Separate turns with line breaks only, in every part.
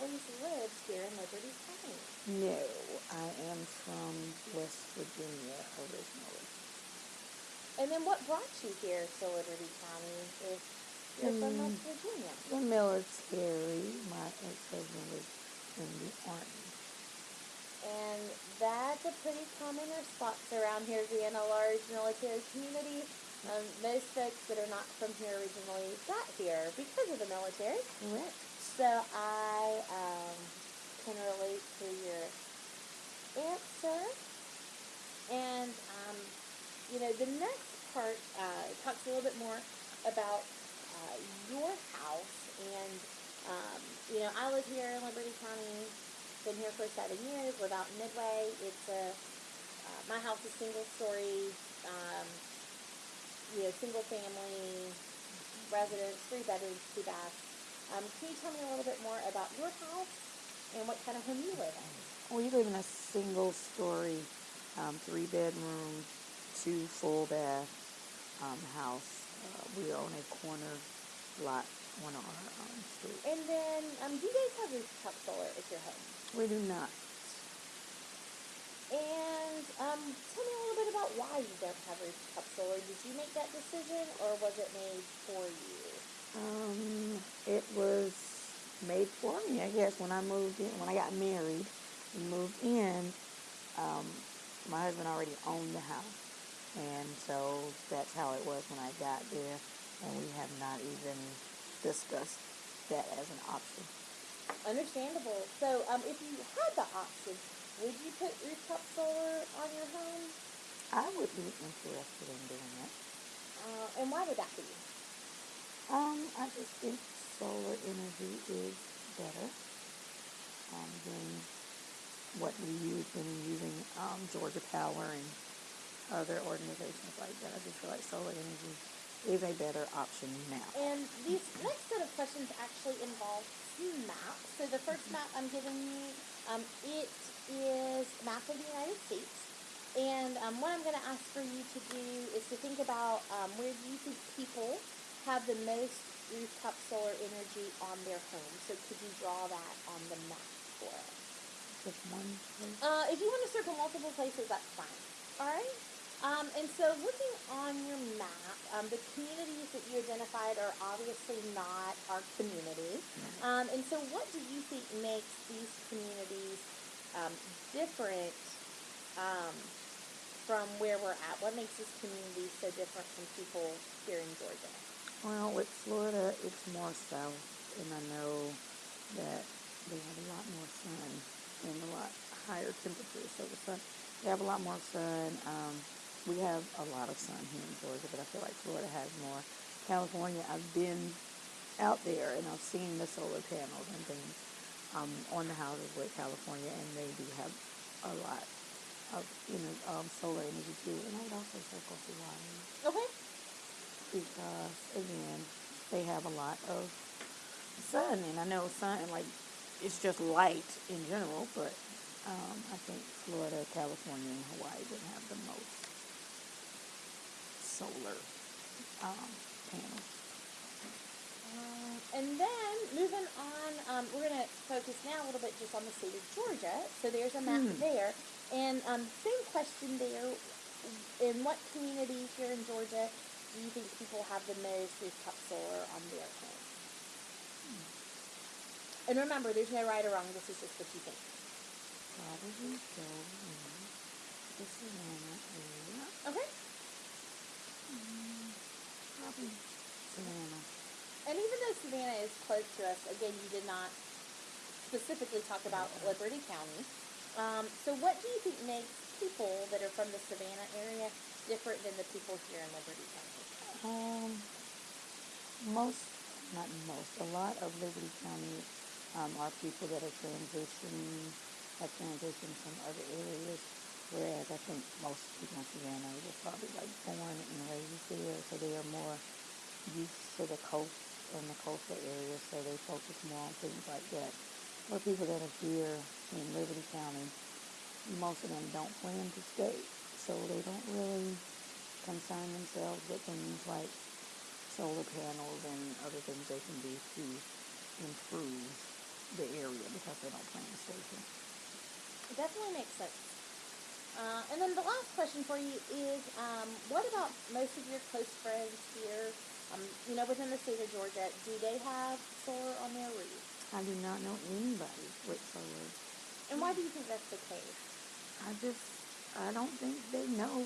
always lived here in Liberty County?
No, I am from West Virginia originally.
And then what brought you here to Liberty County if you're from
Hmm.
West Virginia?
The military, my ex-husband was in the army.
And that's a pretty common response around here being a large military community. Um, most folks that are not from here originally got here because of the military.
Correct.
So I um, can relate to your answer. And, um, you know, the next part uh, talks a little bit more about uh, your house. And, um, you know, I live here in Liberty County, been here for seven years, live out in Midway. It's a, uh, my house is single story, um, you know, single family residence, three bedrooms, two baths. Um, can you tell me a little bit more about your house and what kind of home you live in?
We live in a single story, um, three bedroom, two full bath um, house. Uh, we own a corner lot on our um, street.
And then, um, do you guys have rooftop solar at your home?
We do not.
And um, tell me a little bit about why you don't have rooftop solar. Did you make that decision, or was it made for you?
Um, it was made for me, I guess, when I moved in. When I got married and moved in, um, my husband already owned the house. And so that's how it was when I got there. And we have not even discussed that as an option.
Understandable. So, um, if you had the option, would you put rooftop solar on your home?
I would be interested in doing that.
Uh, and why would that be?
Um, I just think solar energy is better um, than what we use when using um, Georgia Power and other organizations like that. I just feel like solar energy is a better option now.
And these next set of questions actually involve maps. So the first map I'm giving you, um, it is map of the United States. And um, what I'm going to ask for you to do is to think about um, where do you think people have the most rooftop solar energy on their home. So could you draw that on the map for us?
Just one place.
Uh, if you want to circle multiple places, that's fine. All right. Um, and so, looking on your map, um, the communities that you identified are obviously not our community. Um, and so, what do you think makes these communities um, different um, from where we're at? What makes this community so different from people here in Georgia?
Well, with Florida, it's more south, and I know that they have a lot more sun and a lot higher temperatures. So the sun, they have a lot more sun. Um, we have a lot of sun here in Georgia, but I feel like Florida has more. California, I've been out there and I've seen the solar panels and things um, on the houses with California, and they do have a lot of you know um, solar energy too. And I would also circle Hawaii
Okay.
Because again they have a lot of sun and I know sun like it's just light in general but um, I think Florida, California, and Hawaii would have the most solar um, panels.
Um, and then moving on, um, we're going to focus now a little bit just on the state of Georgia. So there's a map
Hmm.
there. And um, same question there. In what community here in Georgia do you think people have the most rooftop solar on their home? And remember, there's no right or wrong. This is just what you think.
Probably go in the Savannah area.
Okay.
Probably Savannah.
And even though Savannah is close to us, again, you did not specifically talk about Liberty County. Um, so, what do you think makes people that are from the Savannah area different than the people here in Liberty County?
Um, most, not most, a lot of Liberty County um, are people that are transitioning, have transitioned from other areas, whereas I think most people in Savannah were probably like born and raised there, so they are more used to the coast and the coastal areas, so they focus more on things like that. Or people that are here in Liberty County, most of them don't plan to stay, so they don't really concern themselves with things like solar panels and other things they can do to improve the area. because they don't plan to stay here.
It definitely makes sense. Uh, and then the last question for you is, um, what about most of your close friends here, um, you know, within the state of Georgia? Do they have solar on their roof?
I do not know anybody with solar.
And why do you think that's the case?
I just, I don't think they know.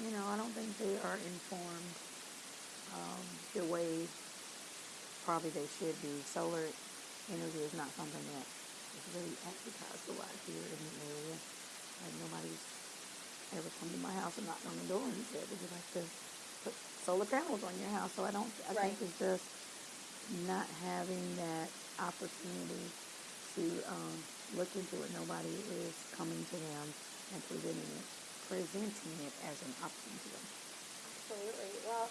You know, I don't think they are informed um, the way probably they should be. Solar energy is not something that is really advertised a lot here in the area. Like nobody's ever come to my house and knocked on the door and said, "Would you like to put solar panels on your house?" So I don't. I
Right.
think it's just not having that opportunity to um, look into it. Nobody is coming to them and presenting it, presenting it as an option to them.
Absolutely. Well,